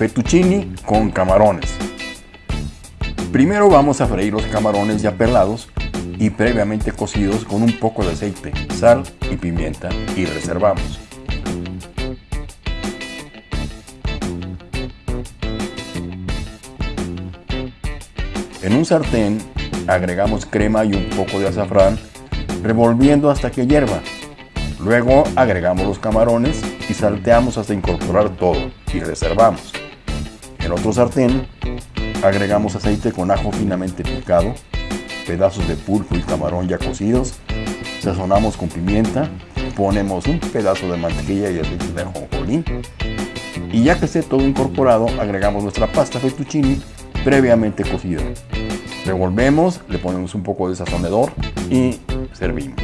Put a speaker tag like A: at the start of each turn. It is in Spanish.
A: fettuccini con camarones. Primero vamos a freír los camarones ya pelados y previamente cocidos con un poco de aceite, sal y pimienta y reservamos. En un sartén agregamos crema y un poco de azafrán revolviendo hasta que hierva. Luego agregamos los camarones y salteamos hasta incorporar todo y reservamos. En otro sartén agregamos aceite con ajo finamente picado, pedazos de pulpo y camarón ya cocidos, sazonamos con pimienta, ponemos un pedazo de mantequilla y aceite de ajonjolí y ya que esté todo incorporado agregamos nuestra pasta fettuccini previamente cocida. Revolvemos, le ponemos un poco de sazonador y servimos.